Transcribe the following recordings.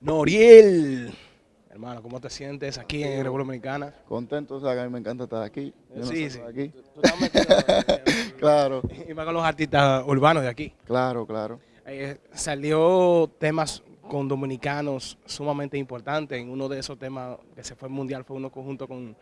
Noriel. Hermano, ¿cómo te sientes aquí en República Dominicana? Contento, o sea, que a mí me encanta estar aquí. Yo sí, sí. aquí. Tú- tú estás metido- Claro, Y más con los artistas urbanos de aquí. claro, claro. Eh, salió temas con dominicanos sumamente importantes. En uno de esos temas que se fue mundial fue uno conjunto con,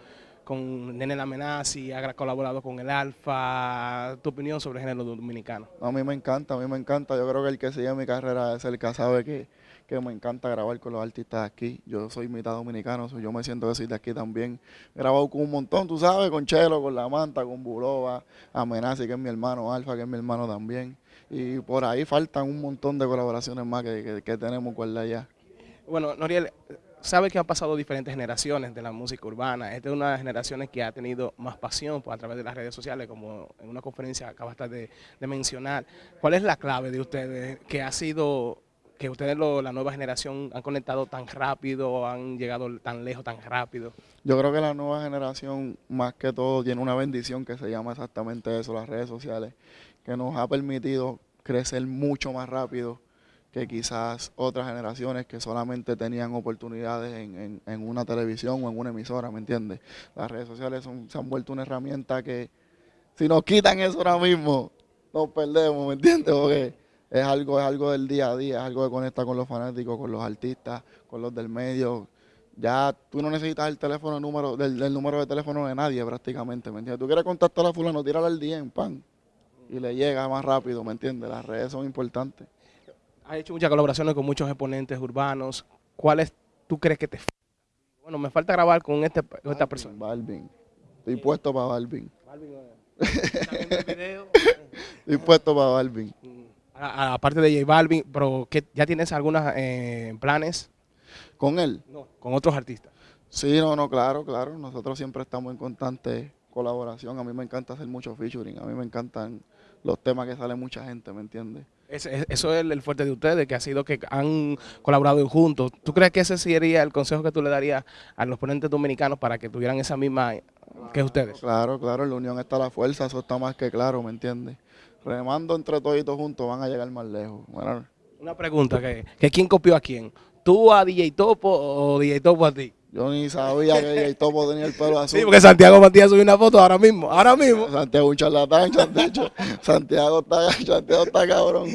con Nene La Amenazi, ha colaborado con el Alfa. ¿Tu opinión sobre el género dominicano? A mí me encanta, a mí me encanta. Yo creo que el que sigue mi carrera es el que sabe que, que me encanta grabar con los artistas aquí. Yo soy mitad dominicano, yo me siento que soy de aquí también. He grabado con un montón, tú sabes, con Chelo, con La Manta, con Bulova, Amenazi, que es mi hermano, Alfa, que es mi hermano también. Y por ahí faltan un montón de colaboraciones más que, tenemos con la ya. Bueno, Noriel, sabe que han pasado diferentes generaciones de la música urbana. Esta es una de las generaciones que ha tenido más pasión pues, a través de las redes sociales, como en una conferencia acabaste de, de mencionar. ¿Cuál es la clave de ustedes que ha sido que ustedes, lo- la nueva generación, han conectado tan rápido, han llegado tan lejos tan rápido? Yo creo que la nueva generación, más que todo, tiene una bendición que se llama exactamente eso, las redes sociales, que nos ha permitido crecer mucho más rápido que quizás otras generaciones que solamente tenían oportunidades en, en- en una televisión o en una emisora, ¿me entiendes? Las redes sociales son- se han vuelto una herramienta que si nos quitan eso ahora mismo, nos perdemos, ¿me entiendes? Porque es algo, es algo del día a día, es algo que conecta con los fanáticos, con los artistas, con los del medio, ya tú no necesitas el teléfono número, del, del número de teléfono de nadie prácticamente, ¿me entiendes? Tú quieres contactar a fulano, tírale al DM, pan, y le llega más rápido, ¿me entiendes? Las redes son importantes. Has hecho muchas colaboraciones con muchos exponentes urbanos. ¿Cuáles tú crees que te? Bueno, me falta grabar con, este, con esta persona. Balvin, estoy puesto para Balvin, ¿Está viendo el video? estoy puesto para Balvin. Aparte de J Balvin, pero ¿qué- ¿ya tienes algunos planes Con él, no, con otros artistas? sí, no, no, claro, claro, nosotros siempre estamos en constante colaboración, a mí me encanta hacer mucho featuring, a mí me encantan los temas que sale mucha gente, ¿me entiendes? Eso es el, el fuerte de ustedes, que ha sido que han colaborado juntos. ¿Tú crees que ese sería el consejo que tú le darías a los ponentes dominicanos para que tuvieran esa misma que ustedes? Claro, claro, en la unión está la fuerza, eso está más que claro, ¿me entiendes? Remando entre toditos juntos van a llegar más lejos. Bueno, Una pregunta, que, que ¿quién copió a quién? ¿Tú a DJ Topo o DJ Topo a ti? yo ni sabía que el topo tenía el pelo azul. Sí, porque Santiago Matías subió una foto ahora mismo, ahora mismo. Santiago un charlatán, Santiago, Santiago está, Santiago está cabrón.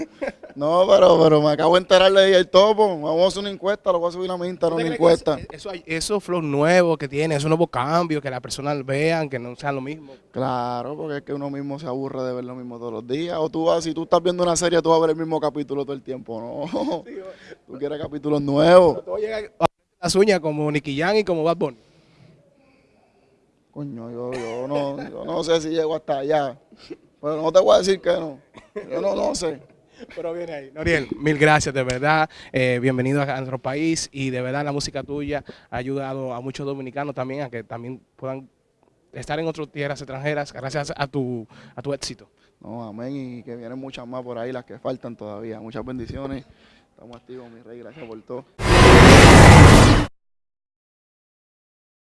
No, pero, pero me acabo de enterar de el topo. Vamos a hacer una encuesta, lo voy a subir a mi Instagram, ¿Usted una encuesta. Eso, eso, esos flows nuevos que tiene, esos nuevos cambios, que las personas vean, que no sean lo mismo. Claro, porque es que uno mismo se aburre de ver lo mismo todos los días. O tú vas, si tú estás viendo una serie, tú vas a ver el mismo capítulo todo el tiempo, ¿no? Tú quieres capítulos nuevos. Todo llega a las uñas como Nicky Jam y como Bad Bunny. Coño, yo, yo, no, yo no sé si llego hasta allá. Pero no te voy a decir que no. Yo no, no sé. Pero viene ahí. Noriel, mil gracias, de verdad. Eh, bienvenido a nuestro país y de verdad la música tuya ha ayudado a muchos dominicanos también a que también puedan estar en otras tierras extranjeras gracias a tu, a tu éxito. No, amén. Y que vienen muchas más por ahí, las que faltan todavía. Muchas bendiciones. Estamos activos, mi rey. Gracias por todo.